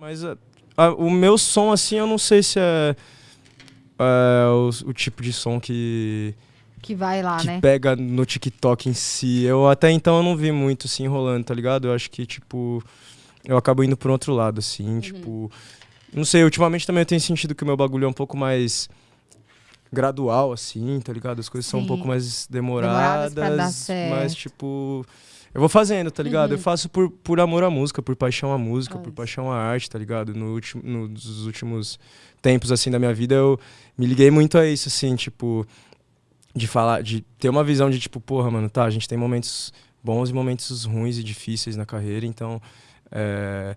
Mas a, a, o meu som, assim, eu não sei se é, é o, o, tipo de som que. Que vai lá, que né? pega no TikTok em si. Eu até então eu não vi muito assim rolando, tá ligado? Eu acho que, tipo. Eu acabo indo por outro lado, assim, uhum. tipo. Não sei, ultimamente também eu tenho sentido que o meu bagulho é um pouco mais gradual, assim, tá ligado? As coisas Sim. são um pouco mais demoradas, demoradas mas, tipo, eu vou fazendo, tá ligado? Uhum. Eu faço por, por amor à música, por paixão à música, Nossa. por paixão à arte, tá ligado? No último, nos últimos tempos, assim, da minha vida, eu me liguei muito a isso, assim, tipo, de falar, de ter uma visão de, tipo, porra, mano, tá, a gente tem momentos bons e momentos ruins e difíceis na carreira, então, é,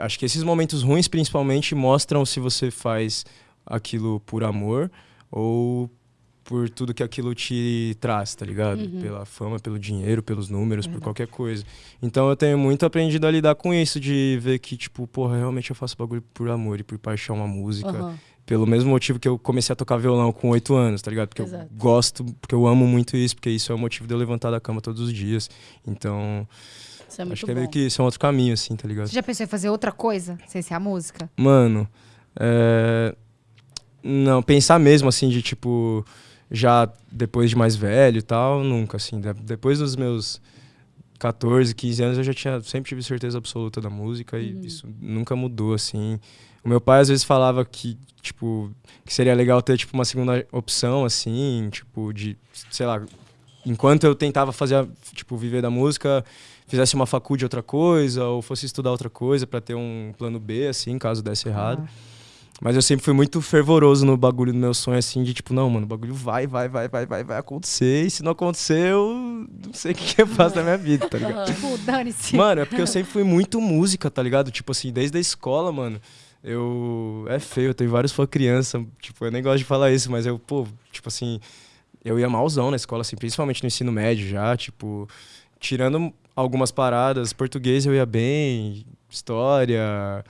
acho que esses momentos ruins, principalmente, mostram se você faz aquilo por amor ou por tudo que aquilo te traz, tá ligado? Uhum. Pela fama, pelo dinheiro, pelos números, por qualquer coisa. Então eu tenho muito aprendido a lidar com isso, de ver que, tipo, porra, realmente eu faço bagulho por amor e por paixão à música. Uhum. Pelo mesmo motivo que eu comecei a tocar violão com oito anos, tá ligado? Porque Exato. eu gosto, porque eu amo muito isso, porque isso é o motivo de eu levantar da cama todos os dias. Então. É acho que é meio que isso é um outro caminho, assim, tá ligado? Você já pensou em fazer outra coisa sem ser a música? Mano, é... Não, pensar mesmo, assim, de tipo já depois de mais velho e tal, nunca, assim. Depois dos meus 14, 15 anos, eu já tinha, sempre tive certeza absoluta da música e uhum. isso nunca mudou, assim. O meu pai às vezes falava que, tipo, que seria legal ter, tipo, uma segunda opção, assim, tipo, de, sei lá, enquanto eu tentava fazer, tipo, viver da música, fizesse uma faculdade de outra coisa ou fosse estudar outra coisa para ter um plano B, assim, caso desse errado. Ah. Mas eu sempre fui muito fervoroso no bagulho do meu sonho, assim, de tipo, não, mano, o bagulho vai, vai, vai, vai, vai, vai acontecer. E se não acontecer, eu não sei o que, que eu faço na minha vida, tá ligado? tipo, dane-se. Mano, é porque eu sempre fui muito música, tá ligado? Tipo assim, desde a escola, mano. Eu. É feio, eu tenho vários fãs criança. Tipo, eu nem gosto de falar isso, mas eu, pô, tipo assim. Eu ia malzão na escola, assim, principalmente no ensino médio já, tipo. Tirando algumas paradas, português eu ia bem, história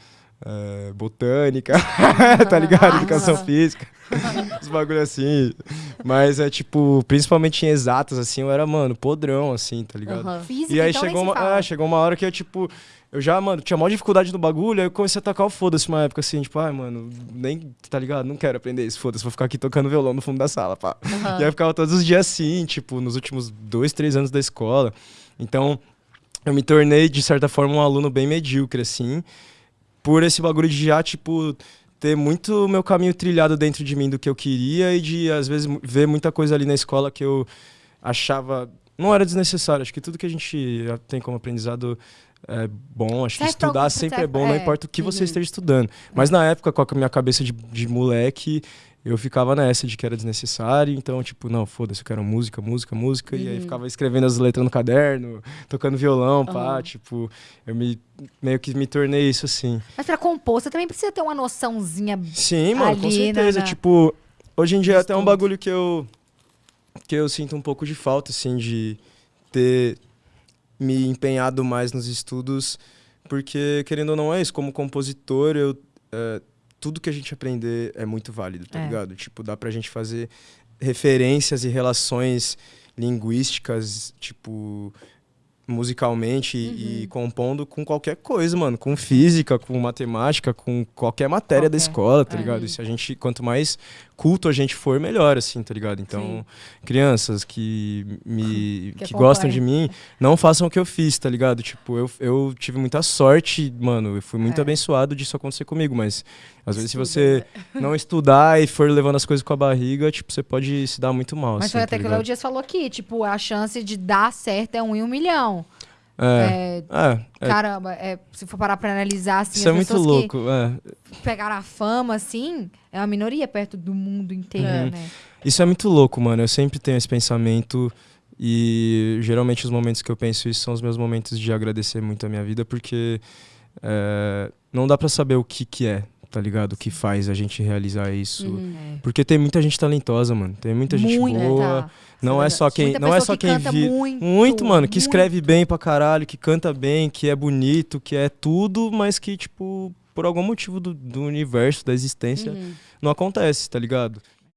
uh, botânica, tá ligado? Educação física, os bagulho assim. Mas é tipo, principalmente em exatas, assim, eu era, mano, podrão, assim, tá ligado? Uhum. Física, e aí então chegou, uma, é, chegou uma hora que eu, tipo, eu já, mano, tinha maior dificuldade no bagulho, aí eu comecei a tocar o foda-se uma época assim, tipo, ai, mano, nem, tá ligado? Não quero aprender isso, foda-se, vou ficar aqui tocando violão no fundo da sala, pá. Uhum. E aí eu ficava todos os dias assim, tipo, nos últimos dois, três anos da escola. Então, eu me tornei, de certa forma, um aluno bem medíocre, assim por esse bagulho de já, tipo, ter muito meu caminho trilhado dentro de mim do que eu queria e de, às vezes, ver muita coisa ali na escola que eu achava. Não era desnecessário. Acho que tudo que a gente tem como aprendizado é bom. Acho que estudar sempre é bom, não é. importa o que você uhum. esteja estudando. Mas na época, com a minha cabeça de, de moleque, eu ficava nessa de que era desnecessário, então, tipo, não, foda-se, eu quero música, música, música, uhum. e aí uhum. ficava escrevendo as letras no caderno, tocando violão, uhum. pá, tipo, eu me, meio que me tornei isso assim. Mas pra compor, você também precisa ter uma noçãozinha Sim, mano, ali, com certeza, na... tipo, hoje em dia é até um bagulho que eu, que eu sinto um pouco de falta, assim, de ter me empenhado mais nos estudos, porque, querendo ou não, é isso, como compositor, eu... É, tudo que a gente aprender é muito válido, tá é. ligado? Tipo, dá pra gente fazer referências e relações linguísticas, tipo, musicalmente uhum. e compondo com qualquer coisa, mano. Com física, com matemática, com qualquer matéria qualquer. da escola, tá ligado? E se a gente, quanto mais culto a gente for, melhor, assim, tá ligado? Então, Sim. crianças que me que, que gostam de mim, não façam o que eu fiz, tá ligado? Tipo, eu, eu tive muita sorte, mano, eu fui muito é. abençoado disso acontecer comigo, mas às vezes Estuda, se você não estudar e for levando as coisas com a barriga, tipo, você pode se dar muito mal. Mas assim, foi até tá que o Léo Dias falou aqui, tipo, a chance de dar certo é um em um milhão. É, é, é, caramba, é, se for parar pra analisar, assim, Isso é muito louco. É. Pegaram a fama, assim, é uma minoria perto do mundo inteiro, é. né? Isso é muito louco, mano. Eu sempre tenho esse pensamento e geralmente os momentos que eu penso isso são os meus momentos de agradecer muito a minha vida, porque é, não dá para saber o que que é, tá ligado? O que faz a gente realizar isso. Uhum, é. Porque tem muita gente talentosa, mano. Tem muita gente Muito, boa. Tá. Não é só quem, não é só que quem vive muito, muito, mano, que muito. escreve bem pra caralho, que canta bem, que é bonito, que é tudo, mas que tipo por algum motivo do, do universo, da existência, uhum. não acontece, tá ligado?